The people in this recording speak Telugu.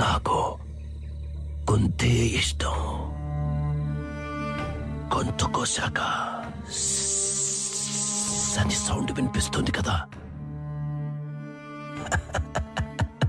నాకు కుంతే ఇష్టం. గొంతు కోశాక సని సౌండ్ వినిపిస్తుంది కదా